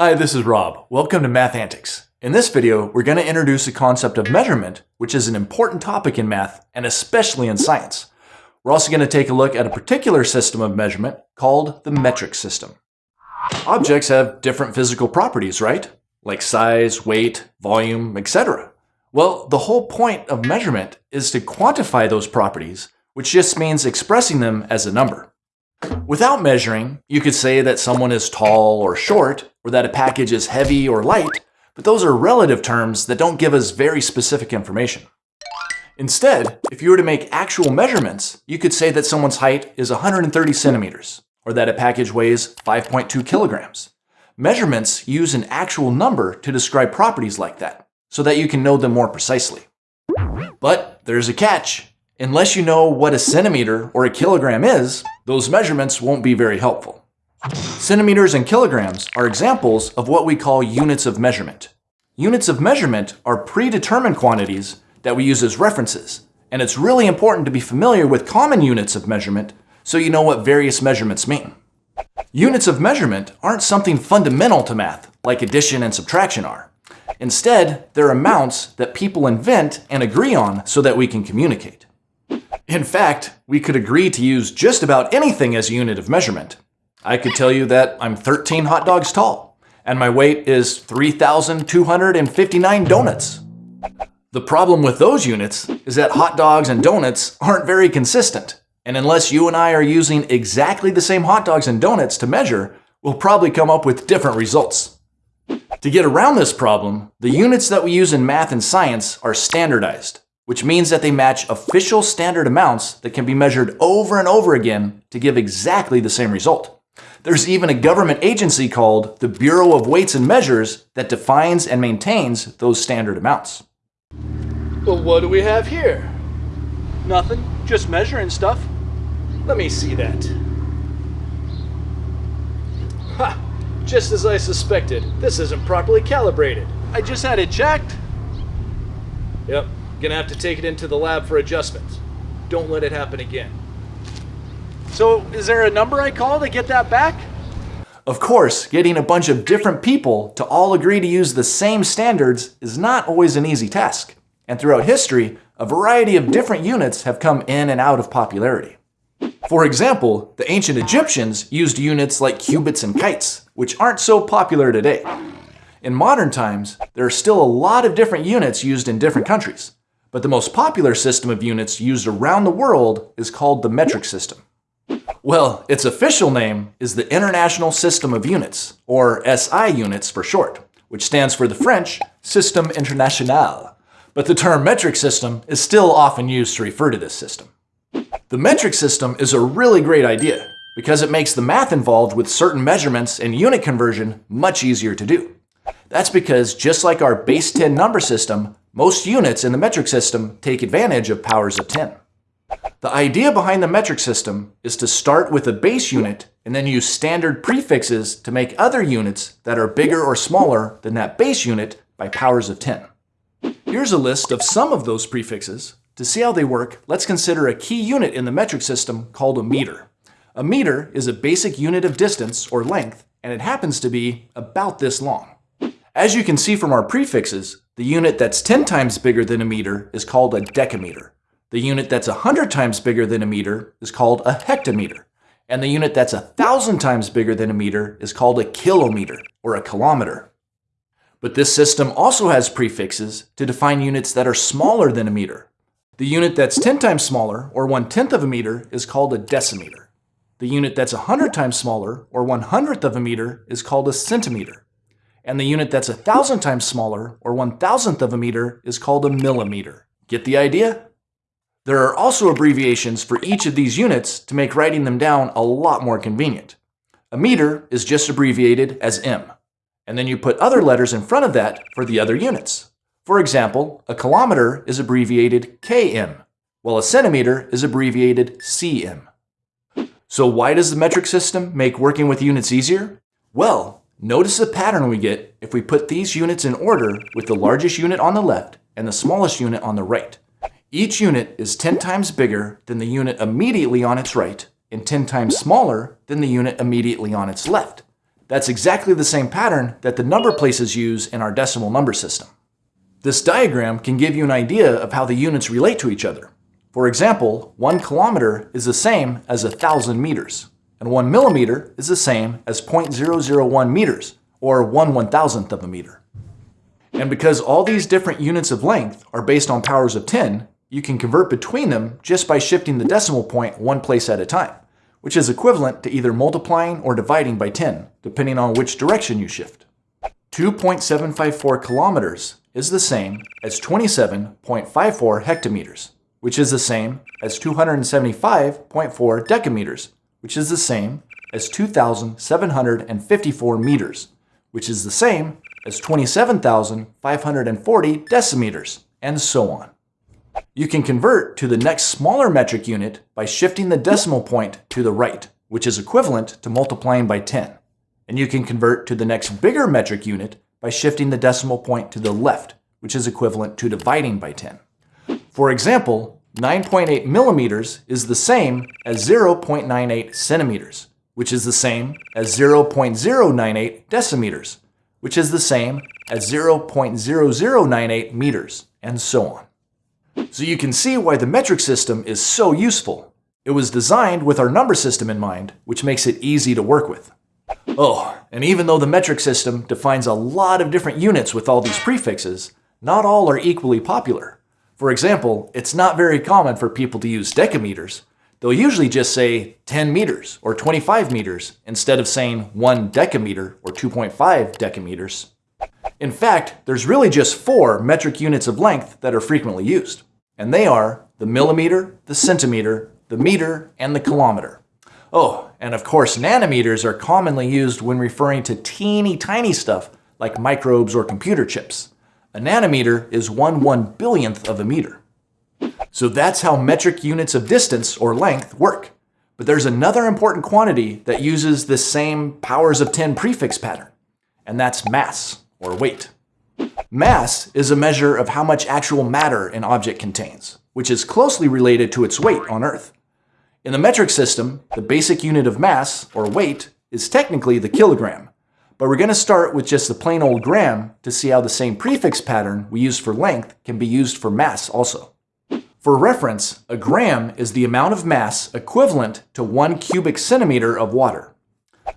Hi, this is Rob. Welcome to Math Antics. In this video, we're going to introduce the concept of measurement, which is an important topic in math, and especially in science. We're also going to take a look at a particular system of measurement called the metric system. Objects have different physical properties, right? Like size, weight, volume, etc. Well, the whole point of measurement is to quantify those properties, which just means expressing them as a number. Without measuring, you could say that someone is tall or short, or that a package is heavy or light, but those are relative terms that don't give us very specific information. Instead, if you were to make actual measurements, you could say that someone's height is 130 centimeters, or that a package weighs 5.2 kilograms. Measurements use an actual number to describe properties like that, so that you can know them more precisely. But there's a catch. Unless you know what a centimeter or a kilogram is, those measurements won't be very helpful. Centimeters and kilograms are examples of what we call units of measurement. Units of measurement are predetermined quantities that we use as references, and it's really important to be familiar with common units of measurement so you know what various measurements mean. Units of measurement aren't something fundamental to math, like addition and subtraction are. Instead, they're amounts that people invent and agree on so that we can communicate. In fact, we could agree to use just about anything as a unit of measurement. I could tell you that I'm 13 hot dogs tall, and my weight is 3,259 donuts. The problem with those units is that hot dogs and donuts aren't very consistent, and unless you and I are using exactly the same hot dogs and donuts to measure, we'll probably come up with different results. To get around this problem, the units that we use in math and science are standardized which means that they match official standard amounts that can be measured over and over again to give exactly the same result. There's even a government agency called the Bureau of Weights and Measures that defines and maintains those standard amounts. Well, what do we have here? Nothing, just measuring stuff. Let me see that. Ha! Just as I suspected, this isn't properly calibrated. I just had it checked. Yep, Gonna have to take it into the lab for adjustments. Don't let it happen again. So, is there a number I call to get that back? Of course, getting a bunch of different people to all agree to use the same standards is not always an easy task. And throughout history, a variety of different units have come in and out of popularity. For example, the ancient Egyptians used units like cubits and kites, which aren't so popular today. In modern times, there are still a lot of different units used in different countries, but the most popular system of units used around the world is called the metric system. Well, its official name is the International System of Units, or SI units for short, which stands for the French Système International. But the term metric system is still often used to refer to this system. The metric system is a really great idea because it makes the math involved with certain measurements and unit conversion much easier to do. That's because just like our base 10 number system, most units in the metric system take advantage of powers of 10. The idea behind the metric system is to start with a base unit and then use standard prefixes to make other units that are bigger or smaller than that base unit by powers of 10. Here's a list of some of those prefixes. To see how they work, let's consider a key unit in the metric system called a meter. A meter is a basic unit of distance or length, and it happens to be about this long. As you can see from our prefixes, the unit that's 10 times bigger than a meter is called a decameter. The unit that's 100 times bigger than a meter is called a hectometer. And the unit that's 1,000 times bigger than a meter is called a kilometer, or a kilometer. But this system also has prefixes to define units that are smaller than a meter. The unit that's 10 times smaller, or 1 tenth of a meter, is called a decimeter. The unit that's 100 times smaller, or 1 hundredth of a meter, is called a centimeter and the unit that's a thousand times smaller, or one thousandth of a meter, is called a millimeter. Get the idea? There are also abbreviations for each of these units to make writing them down a lot more convenient. A meter is just abbreviated as M, and then you put other letters in front of that for the other units. For example, a kilometer is abbreviated km, while a centimeter is abbreviated cm. So why does the metric system make working with units easier? Well, Notice the pattern we get if we put these units in order with the largest unit on the left and the smallest unit on the right. Each unit is 10 times bigger than the unit immediately on its right and 10 times smaller than the unit immediately on its left. That's exactly the same pattern that the number places use in our decimal number system. This diagram can give you an idea of how the units relate to each other. For example, 1 kilometer is the same as a 1,000 meters, and 1 millimeter is the same as 0.001 meters, or 1 one-thousandth of a meter. And because all these different units of length are based on powers of 10, you can convert between them just by shifting the decimal point one place at a time, which is equivalent to either multiplying or dividing by 10, depending on which direction you shift. 2.754 kilometers is the same as 27.54 hectometers, which is the same as 275.4 decameters, which is the same as 2,754 meters, which is the same as 27,540 decimeters, and so on. You can convert to the next smaller metric unit by shifting the decimal point to the right, which is equivalent to multiplying by 10. And you can convert to the next bigger metric unit by shifting the decimal point to the left, which is equivalent to dividing by 10. For example, 9.8 millimeters is the same as 0.98 centimeters, which is the same as 0.098 decimeters, which is the same as 0.0098 meters, and so on. So you can see why the metric system is so useful. It was designed with our number system in mind, which makes it easy to work with. Oh, and even though the metric system defines a lot of different units with all these prefixes, not all are equally popular. For example, it's not very common for people to use decameters. They'll usually just say 10 meters or 25 meters instead of saying 1 decameter or 2.5 decameters. In fact, there's really just four metric units of length that are frequently used, and they are the millimeter, the centimeter, the meter, and the kilometer. Oh, and of course nanometers are commonly used when referring to teeny tiny stuff like microbes or computer chips. A nanometer is one one billionth of a meter. So that's how metric units of distance or length work. But there's another important quantity that uses the same powers of 10 prefix pattern, and that's mass or weight. Mass is a measure of how much actual matter an object contains, which is closely related to its weight on Earth. In the metric system, the basic unit of mass, or weight, is technically the kilogram, but we're going to start with just the plain old gram to see how the same prefix pattern we use for length can be used for mass also. For reference, a gram is the amount of mass equivalent to one cubic centimeter of water.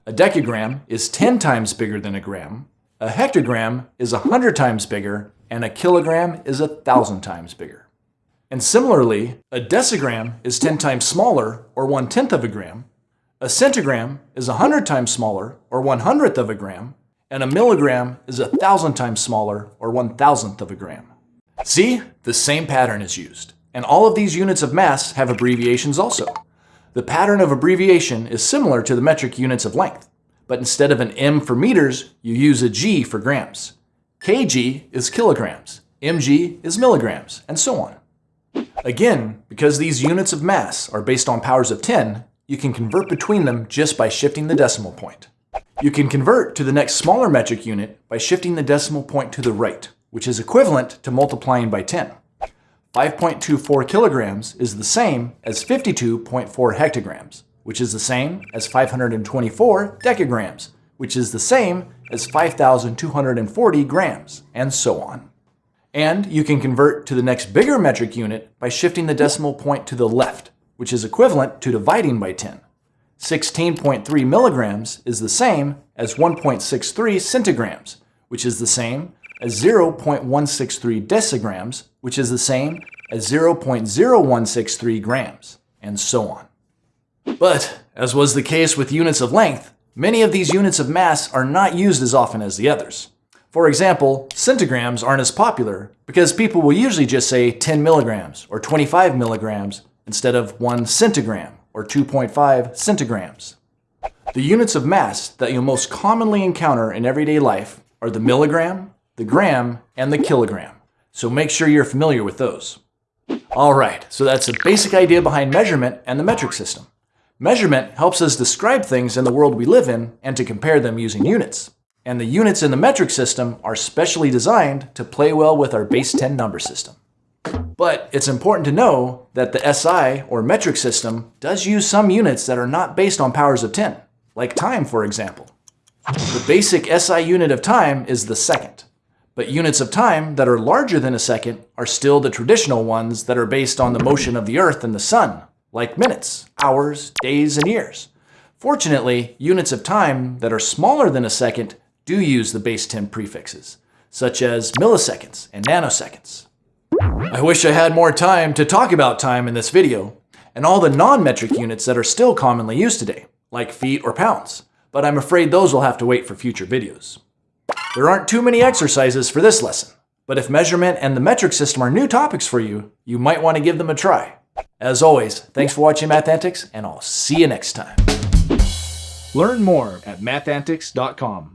A decagram is 10 times bigger than a gram, a hectogram is 100 times bigger, and a kilogram is 1,000 times bigger. And similarly, a decigram is 10 times smaller, or 1 tenth of a gram, a centigram is 100 times smaller, or 1 hundredth of a gram, and a milligram is 1,000 times smaller, or 1 thousandth of a gram. See? The same pattern is used. And all of these units of mass have abbreviations also. The pattern of abbreviation is similar to the metric units of length but instead of an M for meters, you use a G for grams. kg is kilograms, mg is milligrams, and so on. Again, because these units of mass are based on powers of 10, you can convert between them just by shifting the decimal point. You can convert to the next smaller metric unit by shifting the decimal point to the right, which is equivalent to multiplying by 10. 5.24 kilograms is the same as 52.4 hectograms which is the same as 524 decagrams, which is the same as 5,240 grams, and so on. And you can convert to the next bigger metric unit by shifting the decimal point to the left, which is equivalent to dividing by 10. 16.3 milligrams is the same as 1.63 centigrams, which is the same as 0.163 decigrams, which is the same as 0.0163 grams, and so on. But, as was the case with units of length, many of these units of mass are not used as often as the others. For example, centigrams aren't as popular because people will usually just say 10 milligrams or 25 milligrams instead of 1 centigram or 2.5 centigrams. The units of mass that you'll most commonly encounter in everyday life are the milligram, the gram, and the kilogram, so make sure you're familiar with those. Alright, so that's the basic idea behind measurement and the metric system. Measurement helps us describe things in the world we live in and to compare them using units. And the units in the metric system are specially designed to play well with our base 10 number system. But it's important to know that the SI, or metric system, does use some units that are not based on powers of 10, like time, for example. The basic SI unit of time is the second. But units of time that are larger than a second are still the traditional ones that are based on the motion of the Earth and the Sun, like minutes, hours, days, and years. Fortunately, units of time that are smaller than a second do use the base 10 prefixes, such as milliseconds and nanoseconds. I wish I had more time to talk about time in this video, and all the non-metric units that are still commonly used today, like feet or pounds, but I'm afraid those will have to wait for future videos. There aren't too many exercises for this lesson, but if measurement and the metric system are new topics for you, you might want to give them a try. As always, thanks for watching Math Antics, and I'll see you next time. Learn more at mathantics.com.